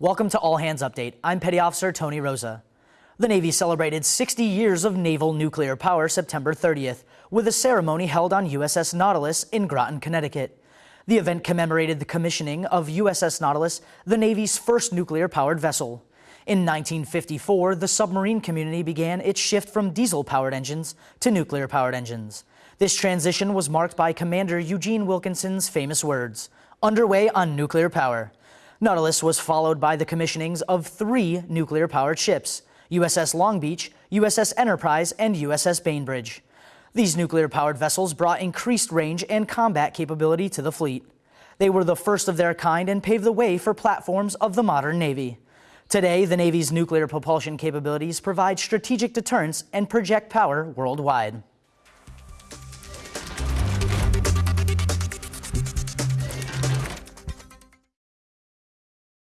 Welcome to All Hands Update. I'm Petty Officer Tony Rosa. The Navy celebrated 60 years of naval nuclear power September 30th with a ceremony held on USS Nautilus in Groton, Connecticut. The event commemorated the commissioning of USS Nautilus, the Navy's first nuclear-powered vessel. In 1954, the submarine community began its shift from diesel-powered engines to nuclear-powered engines. This transition was marked by Commander Eugene Wilkinson's famous words, underway on nuclear power. Nautilus was followed by the commissionings of three nuclear-powered ships, USS Long Beach, USS Enterprise, and USS Bainbridge. These nuclear-powered vessels brought increased range and combat capability to the fleet. They were the first of their kind and paved the way for platforms of the modern Navy. Today, the Navy's nuclear propulsion capabilities provide strategic deterrence and project power worldwide.